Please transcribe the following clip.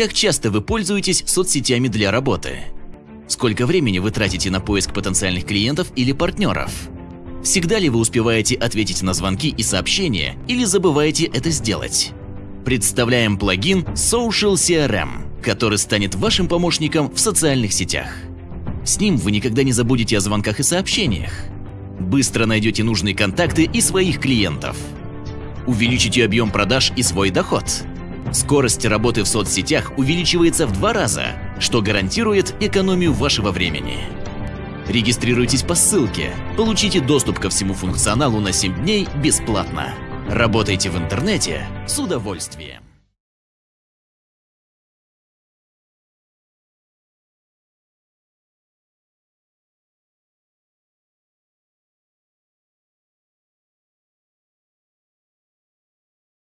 Как часто вы пользуетесь соцсетями для работы? Сколько времени вы тратите на поиск потенциальных клиентов или партнеров? Всегда ли вы успеваете ответить на звонки и сообщения или забываете это сделать? Представляем плагин Social CRM, который станет вашим помощником в социальных сетях. С ним вы никогда не забудете о звонках и сообщениях. Быстро найдете нужные контакты и своих клиентов. Увеличите объем продаж и свой доход. Скорость работы в соцсетях увеличивается в два раза, что гарантирует экономию вашего времени. Регистрируйтесь по ссылке, получите доступ ко всему функционалу на 7 дней бесплатно. Работайте в интернете с удовольствием.